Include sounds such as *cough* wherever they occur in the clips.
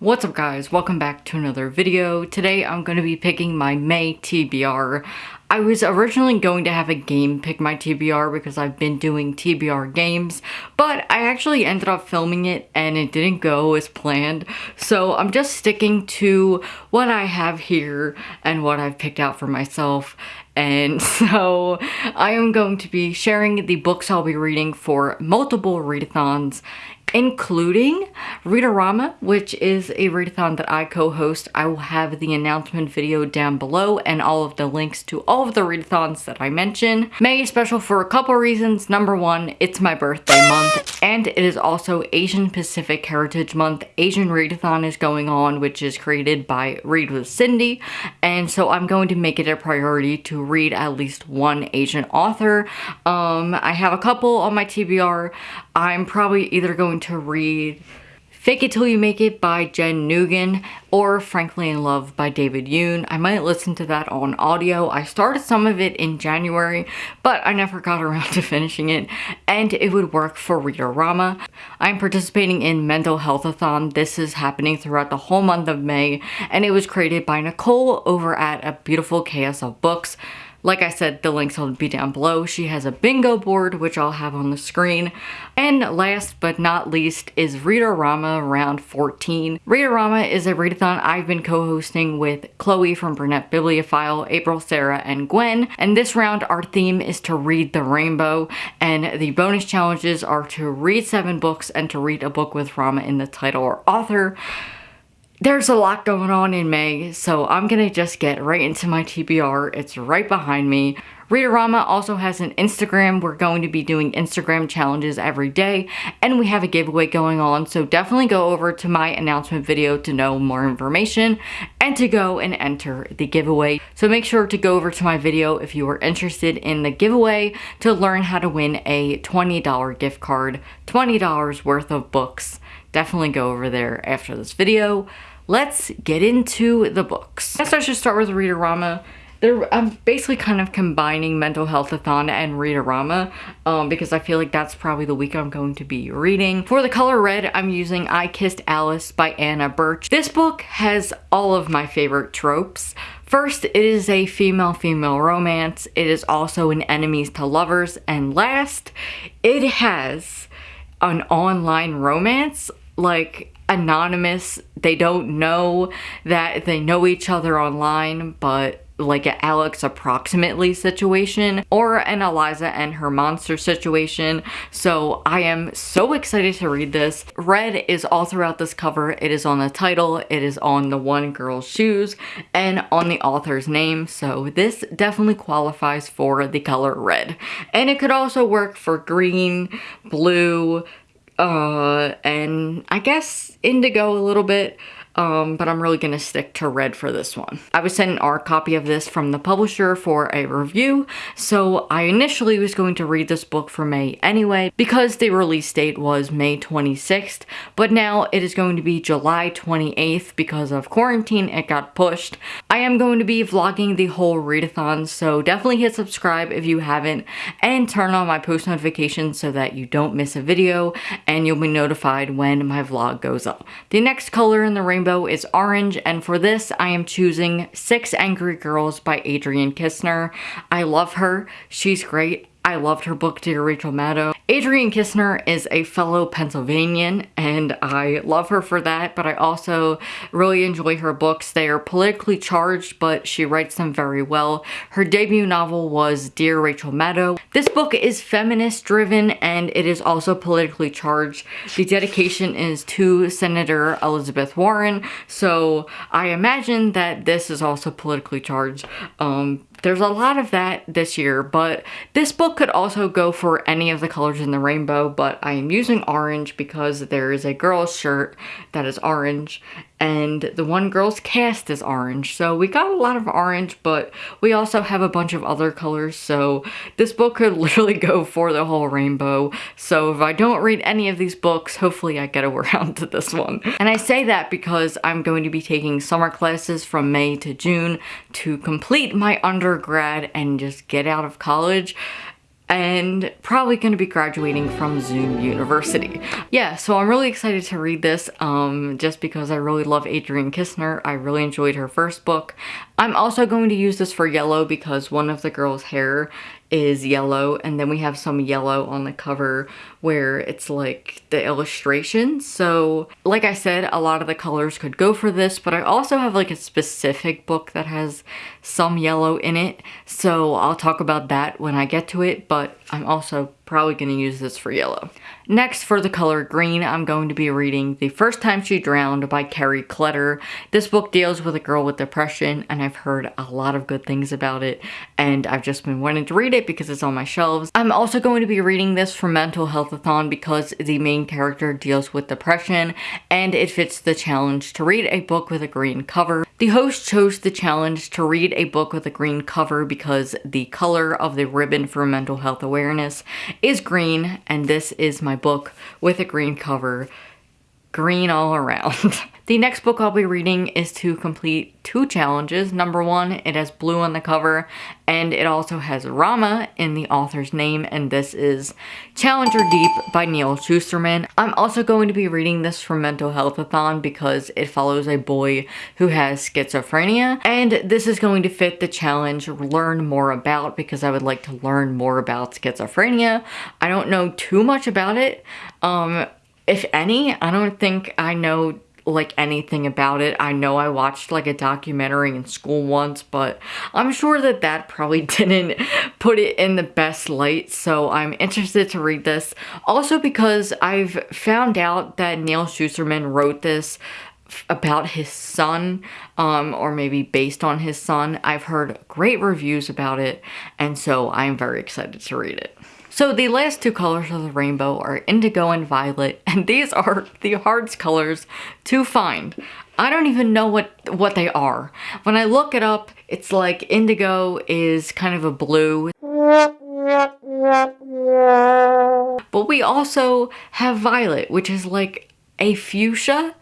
What's up guys, welcome back to another video. Today I'm going to be picking my May TBR. I was originally going to have a game pick my TBR because I've been doing TBR games, but I actually ended up filming it and it didn't go as planned. So I'm just sticking to what I have here and what I've picked out for myself. And *laughs* so I am going to be sharing the books I'll be reading for multiple readathons including Readorama, which is a readathon that I co-host. I will have the announcement video down below and all of the links to all of the readathons that I mention. May is special for a couple reasons. Number one, it's my birthday month, and it is also Asian Pacific Heritage Month. Asian Readathon is going on, which is created by Read with Cindy, and so I'm going to make it a priority to read at least one Asian author. Um, I have a couple on my TBR. I'm probably either going to read Fake It Till You Make It by Jen Nugent or Frankly in Love by David Yoon. I might listen to that on audio. I started some of it in January, but I never got *laughs* around to finishing it, and it would work for Readorama. I'm participating in Mental Health-a-thon. This is happening throughout the whole month of May, and it was created by Nicole over at A Beautiful Chaos of Books. Like I said, the links will be down below. She has a bingo board, which I'll have on the screen. And last but not least is Readorama Round 14. Readorama is a readathon I've been co-hosting with Chloe from Brunette Bibliophile, April, Sarah, and Gwen. And this round, our theme is to read the rainbow. And the bonus challenges are to read seven books and to read a book with Rama in the title or author there's a lot going on in May, so I'm gonna just get right into my TBR. It's right behind me. Readorama also has an Instagram. We're going to be doing Instagram challenges every day, and we have a giveaway going on, so definitely go over to my announcement video to know more information and to go and enter the giveaway. So make sure to go over to my video if you are interested in the giveaway to learn how to win a $20 gift card, $20 worth of books. Definitely go over there after this video let's get into the books. I guess I should start with Readorama. They're, I'm basically kind of combining Mental Health-a-thon and Readorama um, because I feel like that's probably the week I'm going to be reading. For the color red, I'm using I Kissed Alice by Anna Birch. This book has all of my favorite tropes. First, it is a female-female romance. It is also an enemies to lovers. And last, it has an online romance. Like, anonymous. They don't know that they know each other online, but like an Alex approximately situation or an Eliza and her monster situation. So I am so excited to read this. Red is all throughout this cover. It is on the title, it is on the one girl's shoes, and on the author's name. So this definitely qualifies for the color red. And it could also work for green, blue, uh, and I guess indigo a little bit um, but I'm really gonna stick to red for this one. I was sent an arc copy of this from the publisher for a review, so I initially was going to read this book for May anyway, because the release date was May 26th, but now it is going to be July 28th because of quarantine, it got pushed. I am going to be vlogging the whole readathon, so definitely hit subscribe if you haven't, and turn on my post notifications so that you don't miss a video, and you'll be notified when my vlog goes up. The next color in the rainbow rainbow is orange, and for this I am choosing Six Angry Girls by Adrienne Kisner. I love her. She's great. I loved her book, Dear Rachel Maddow. Adrienne Kisner is a fellow Pennsylvanian and I love her for that, but I also really enjoy her books. They are politically charged, but she writes them very well. Her debut novel was Dear Rachel Maddow. This book is feminist driven and it is also politically charged. The dedication is to Senator Elizabeth Warren, so I imagine that this is also politically charged. Um, there's a lot of that this year, but this book could also go for any of the colors in the rainbow, but I am using orange because there is a girl's shirt that is orange and the one girl's cast is orange. So we got a lot of orange, but we also have a bunch of other colors. So this book could *laughs* literally go for the whole rainbow. So if I don't read any of these books, hopefully I get *laughs* around to this one. And I say that because I'm going to be taking summer classes from May to June to complete my undergrad and just get out of college and probably going to be graduating from Zoom University. Yeah, so I'm really excited to read this um, just because I really love Adrienne Kisner. I really enjoyed her first book. I'm also going to use this for yellow because one of the girls' hair is yellow and then we have some yellow on the cover where it's like the illustration. So like I said a lot of the colors could go for this but I also have like a specific book that has some yellow in it. So I'll talk about that when I get to it but I'm also probably going to use this for yellow. Next, for the color green, I'm going to be reading The First Time She Drowned by Kerry Kletter. This book deals with a girl with depression, and I've heard a lot of good things about it, and I've just been wanting to read it because it's on my shelves. I'm also going to be reading this for Mental Healthathon because the main character deals with depression, and it fits the challenge to read a book with a green cover. The host chose the challenge to read a book with a green cover because the color of the ribbon for mental health awareness is green and this is my book with a green cover green all around. *laughs* the next book I'll be reading is to complete two challenges. Number one, it has blue on the cover and it also has Rama in the author's name and this is Challenger Deep by Neal Shusterman. I'm also going to be reading this from Mental Healthathon because it follows a boy who has schizophrenia and this is going to fit the challenge learn more about because I would like to learn more about schizophrenia. I don't know too much about it. Um, if any. I don't think I know like anything about it. I know I watched like a documentary in school once, but I'm sure that that probably *laughs* didn't put it in the best light. So I'm interested to read this. Also because I've found out that Neal Shusterman wrote this about his son um, or maybe based on his son. I've heard great reviews about it and so I'm very excited to read it. So the last two colors of the rainbow are indigo and violet, *laughs* and these are the hardest colors to find. I don't even know what, what they are. When I look it up, it's like indigo is kind of a blue. But we also have violet, which is like a fuchsia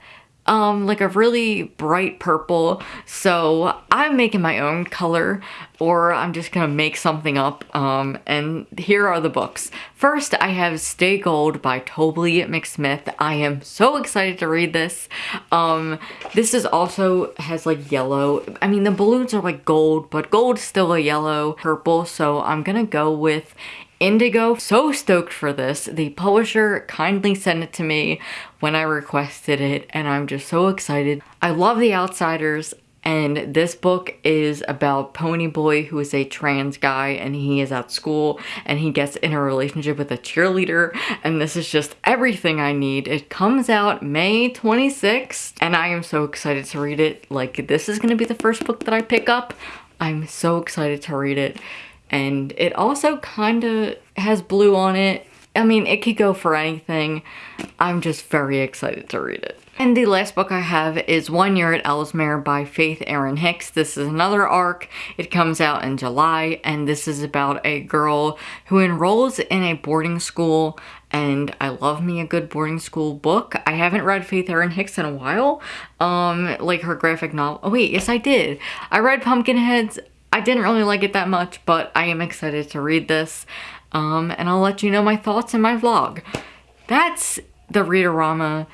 um, like a really bright purple. So I'm making my own color or I'm just gonna make something up. Um, and here are the books. First, I have Stay Gold by Tobly McSmith. I am so excited to read this. Um, this is also has like yellow. I mean, the balloons are like gold, but gold is still a yellow purple. So I'm gonna go with Indigo. So stoked for this. The publisher kindly sent it to me when I requested it and I'm just so excited. I love The Outsiders and this book is about Ponyboy who is a trans guy and he is at school and he gets in a relationship with a cheerleader and this is just everything I need. It comes out May 26th and I am so excited to read it. Like this is gonna be the first book that I pick up. I'm so excited to read it and it also kind of has blue on it. I mean, it could go for anything. I'm just very excited to read it. And the last book I have is One Year at Ellsmere by Faith Erin Hicks. This is another arc. It comes out in July and this is about a girl who enrolls in a boarding school and I love me a good boarding school book. I haven't read Faith Erin Hicks in a while, um, like her graphic novel. Oh wait, yes I did. I read Pumpkinheads. I didn't really like it that much, but I am excited to read this. Um, and I'll let you know my thoughts in my vlog. That's the Readorama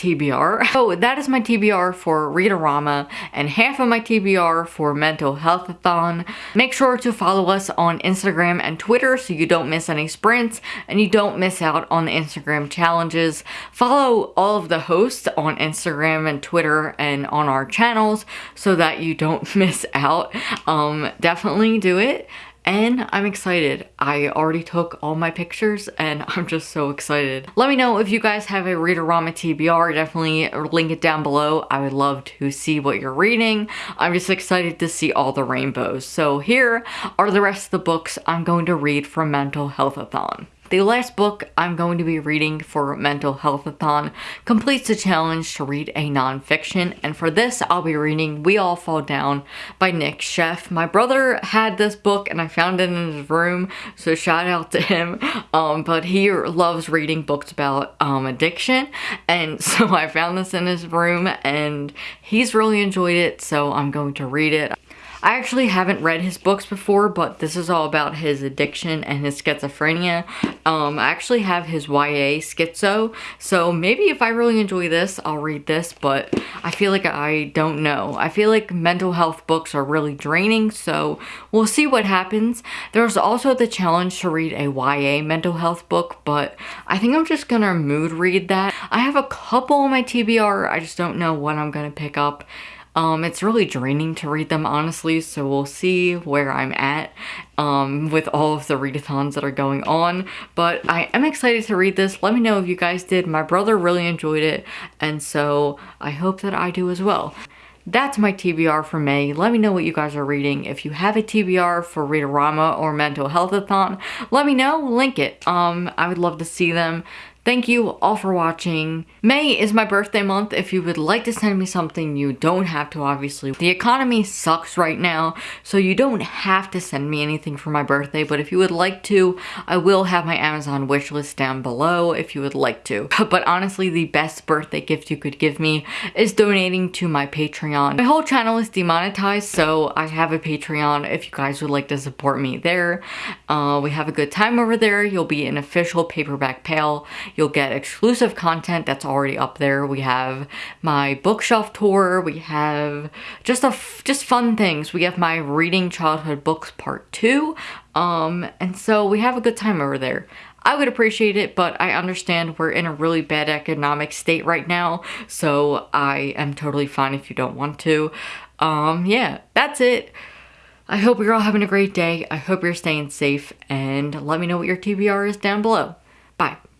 TBR. *laughs* So that is my TBR for Readorama and half of my TBR for Mental Healthathon. Make sure to follow us on Instagram and Twitter so you don't miss any sprints and you don't miss out on the Instagram challenges. Follow all of the hosts on Instagram and Twitter and on our channels so that you don't *laughs* miss out. Um, definitely do it and I'm excited. I already took all my pictures and *laughs* I'm just so excited. Let me know if you guys have a Readorama TBR, definitely link it down below. I would love to see what you're reading. I'm just excited to see all the rainbows. So here are the rest of the books I'm going to read from Mental Healthathon. The last book I'm going to be reading for Mental Healthathon completes the challenge to read a nonfiction, and for this I'll be reading We All Fall Down by Nic Sheff. My brother had this book and I found it in his room, so shout out to him, um, but he loves reading books about um, addiction, and *laughs* so I found this in his room and he's really enjoyed it, so I'm going to read it. I actually haven't read his books before, but this is all about his addiction and his schizophrenia. Um, I actually have his YA schizo, so maybe if I really enjoy this, I'll read this, but I feel like I don't know. I feel like mental health books are really draining, so we'll see what happens. There's also the challenge to read a YA mental health book, but I think I'm just gonna mood read that. I have a couple on my TBR, I just don't know what I'm gonna pick up. Um, it's really draining to read them, honestly, so we'll see where I'm at um, with all of the readathons that are going on. But I am excited to read this. Let me know if you guys did. My brother really enjoyed it, and so I hope that I do as well. That's my TBR for May. Let me know what you guys are reading. If you have a TBR for Readorama or Mental Healthathon, let me know. Link it. Um, I would love to see them. Thank you all for watching. May is my birthday month. If you would like to send me something, you don't have to, obviously. The economy sucks right now, so you don't have to send me anything for my birthday, but if you would like to, I will have my Amazon wish list down below if you would like to. *laughs* But honestly, the best birthday gift you could give me is donating to my Patreon. My whole channel is demonetized, so I have a Patreon if you guys would like to support me there. Uh, we have a good time over there. You'll be an official paperback pal. You'll get exclusive content that's already up there. We have my bookshelf tour. We have just a just fun things. We have my reading childhood books part two. Um, and so we have a good time over there. I would appreciate it, but I understand we're in a really bad economic state right now, so I am totally fine if you don't want to. Um, yeah, that's it. I hope you're all having a great day. I hope you're staying safe, and let me know what your TBR is down below. Bye.